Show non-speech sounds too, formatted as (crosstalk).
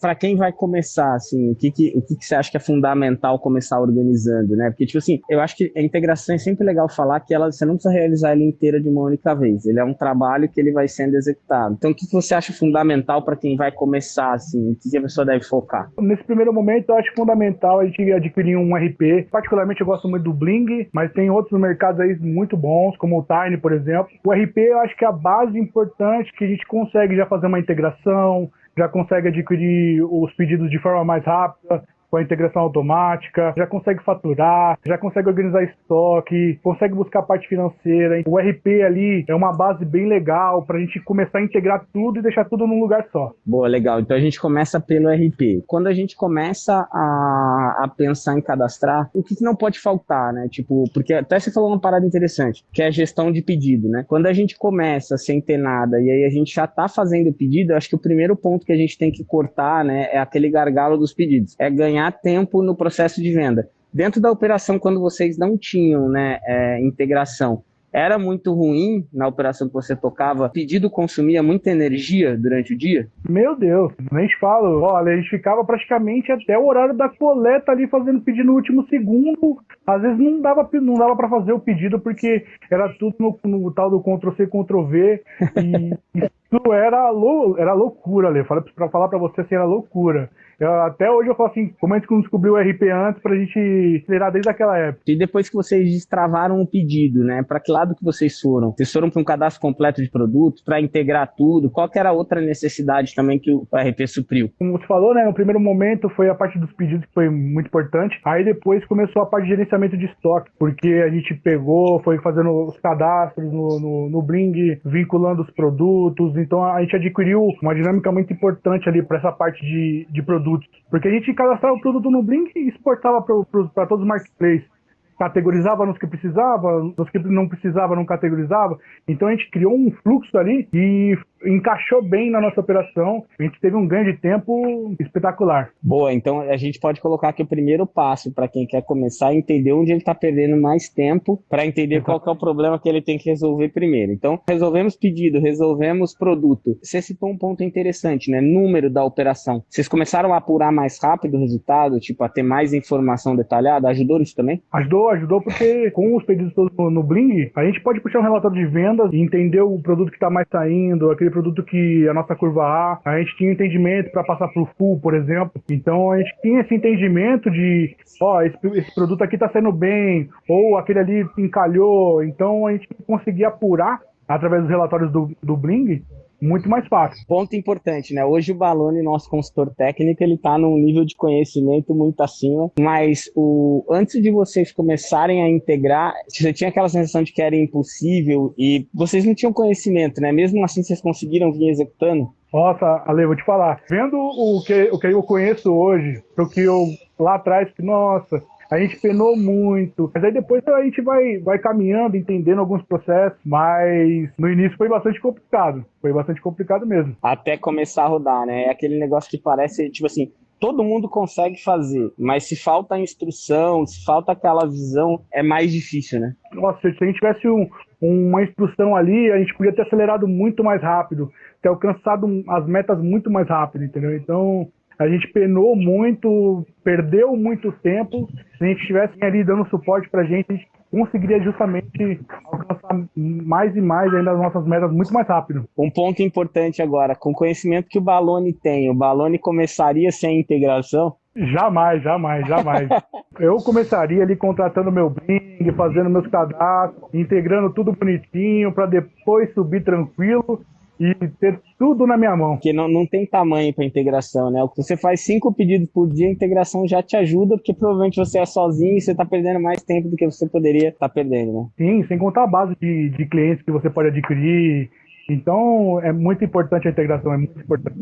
para quem vai começar, assim, o que que, o que que você acha que é fundamental começar organizando, né? Porque, tipo assim, eu acho que a integração é sempre legal falar que ela, você não precisa realizar ela inteira de uma única vez. Ele é um trabalho que ele vai sendo executado. Então, o que, que você acha fundamental para quem vai começar, assim? O que, que a pessoa deve focar? Nesse primeiro momento, eu acho fundamental a gente adquirir um RP. Particularmente, eu gosto muito do Bling, mas tem outros mercados aí muito bons, como o Tiny, por exemplo. O RP, eu acho que é a base importante que a gente consegue já fazer uma integração, já consegue adquirir os pedidos de forma mais rápida, com a integração automática, já consegue faturar, já consegue organizar estoque, consegue buscar a parte financeira. O RP ali é uma base bem legal para a gente começar a integrar tudo e deixar tudo num lugar só. Boa, legal. Então a gente começa pelo RP. Quando a gente começa a, a pensar em cadastrar, o que, que não pode faltar, né? Tipo, porque até você falou uma parada interessante, que é a gestão de pedido, né? Quando a gente começa sem ter nada e aí a gente já está fazendo pedido, acho que o primeiro ponto que a gente tem que cortar, né, é aquele gargalo dos pedidos. É ganhar ganhar tempo no processo de venda. Dentro da operação, quando vocês não tinham né, é, integração, era muito ruim na operação que você tocava? Pedido consumia muita energia durante o dia? Meu Deus, nem te falo. Olha, a gente ficava praticamente até o horário da coleta ali fazendo pedido no último segundo. Às vezes não dava, não dava para fazer o pedido porque era tudo no, no tal do Ctrl-C, Ctrl-V. E isso era, lou, era loucura, ali. Para falar para você assim, era loucura. Eu, até hoje eu falo assim, como a gente não descobriu o RP antes pra gente acelerar desde aquela época. E depois que vocês destravaram o pedido, né? Para que lado que vocês foram? Vocês foram para um cadastro completo de produto, para integrar tudo? Qual que era a outra necessidade também que o RP supriu? Como você falou, né? No primeiro momento foi a parte dos pedidos que foi muito importante. Aí depois começou a parte de gerenciamento de estoque, porque a gente pegou, foi fazendo os cadastros no, no, no Bling, vinculando os produtos. Então a gente adquiriu uma dinâmica muito importante ali para essa parte de, de produtos produtos. Porque a gente cadastrava o produto no Blink e exportava para todos os marketplaces categorizava nos que precisava, nos que não precisava não categorizava. Então a gente criou um fluxo ali e encaixou bem na nossa operação. A gente teve um ganho de tempo espetacular. Boa, então a gente pode colocar aqui o primeiro passo para quem quer começar a entender onde ele está perdendo mais tempo para entender qual é o problema que ele tem que resolver primeiro. Então, resolvemos pedido, resolvemos produto. Você citou um ponto interessante, né? Número da operação. Vocês começaram a apurar mais rápido o resultado, tipo, a ter mais informação detalhada? Ajudou isso também? Ajudou, ajudou porque com os pedidos todos no, no Bling, a gente pode puxar um relatório de vendas e entender o produto que está mais saindo, aquele produto que a nossa curva A, a gente tinha entendimento para passar para o full, por exemplo. Então a gente tinha esse entendimento de, ó, esse, esse produto aqui está saindo bem, ou aquele ali encalhou. Então a gente conseguia apurar através dos relatórios do, do Bling muito mais fácil. Ponto importante, né? Hoje o Balone, nosso consultor técnico, ele tá num nível de conhecimento muito acima, mas o antes de vocês começarem a integrar, você tinha aquela sensação de que era impossível e vocês não tinham conhecimento, né? Mesmo assim vocês conseguiram vir executando? Nossa, Ale, vou te falar. Vendo o que, o que eu conheço hoje, o que eu lá atrás, nossa, a gente penou muito, mas aí depois a gente vai, vai caminhando, entendendo alguns processos, mas no início foi bastante complicado. Foi bastante complicado mesmo. Até começar a rodar, né? É aquele negócio que parece, tipo assim, todo mundo consegue fazer, mas se falta instrução, se falta aquela visão, é mais difícil, né? Nossa, se a gente tivesse um, uma instrução ali, a gente podia ter acelerado muito mais rápido, ter alcançado as metas muito mais rápido, entendeu? Então, a gente penou muito, perdeu muito tempo. Se a gente estivesse ali dando suporte para a gente, a gente conseguiria justamente alcançar mais e mais ainda as nossas metas muito mais rápido. Um ponto importante agora, com o conhecimento que o Balone tem, o Balone começaria sem integração? Jamais, jamais, jamais. (laughs) Eu começaria ali contratando meu Bing, fazendo meus cadastros, integrando tudo bonitinho para depois subir tranquilo e ter tudo na minha mão. Porque não, não tem tamanho para integração, né? Você faz cinco pedidos por dia, a integração já te ajuda, porque provavelmente você é sozinho e você está perdendo mais tempo do que você poderia estar tá perdendo, né? Sim, sem contar a base de, de clientes que você pode adquirir. Então, é muito importante a integração, é muito importante.